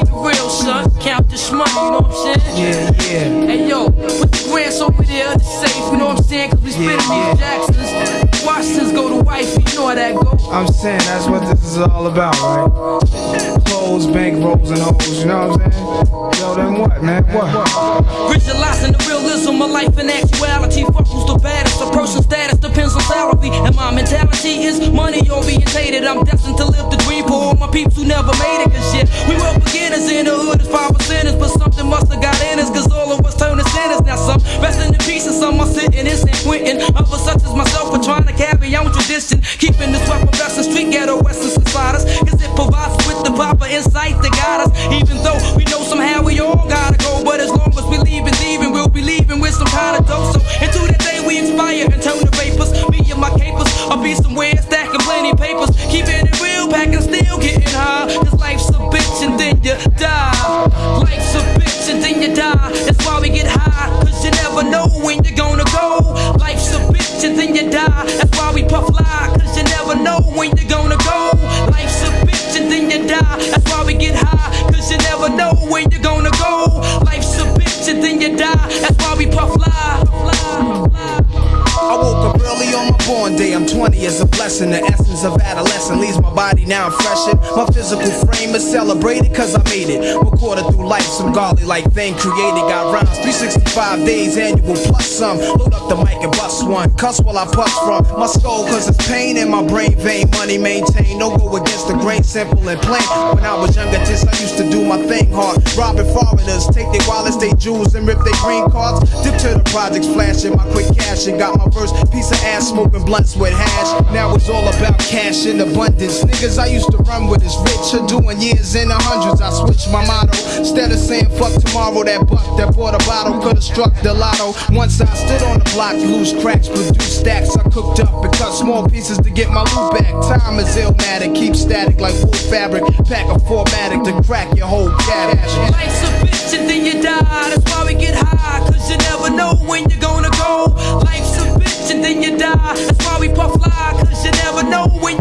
keep it real, son. Count this money, you know what I'm saying? Yeah, yeah. Hey yo, put the grants over there, the safe, you know what I'm saying? Cause we spit Yeah, these Jacksons. Washington's go to wifey, you know how that go. I'm saying that's what this is all about, right? Clothes, bank rolls, and hoes, you know what I'm saying? Yo, then what, man? What? Visualizing the realism of life and actuality. Fuck who's the baddest. A person's status depends on salary. And my mentality is money orientated. I'm destined to live the peeps who never made it. Cause shit, we were beginners in the hood as five percenters. But something must have got in us. Cause all of us turned to sinners. Now some resting in peace and some are sitting in San Quentin. Others such as myself are trying to carry on tradition. Keeping this weapon wrestling street ghetto inside us. Cause it provides with the proper insight to guide us. Even though we know somehow we all gotta go. But as long as we leave and leaving, we'll be leaving with some kind of dope. So until that day we expire and turn to vapors. Me and my capers, I'll be somewhere stacking plenty papers. Keeping it real, packing still getting high. Cause life's a bitch and then you die. Life's a bitch and then you die. That's why we born day. I'm 20 is a blessing. The essence of adolescence leaves my body now I'm freshened. My physical frame is celebrated cause I made it. we Recorded through life, some godly like thing created. Got rhymes 365 days annual plus some. Load up the mic and bust one. Cuss while I puss from my skull cause it's pain in my brain vein. Money maintained. No go against the grain, simple and plain. When I was younger, just I used to do my thing hard. Robbing foreigners, take their wallets, they jewels, and rip their green cards. Dip to the projects, flashing my quick cash and got my first piece of ass smoking blunts with hash. Now it's all about cash in abundance. Niggas I used to run with is rich or doing years in the hundreds. I switched my motto. Instead of saying fuck tomorrow, that buck that bought a bottle could've struck the lotto. Once I stood on the block, loose cracks, produce stacks. I cooked up and cut small pieces to get my loot back. Time is illmatic, keep static like wool fabric. Pack a formatic to crack your whole cabbage. Life's a bitch and then you die. That's why we get high. Cause you never know when you're gonna go. Life's a bitch and then you die. Know when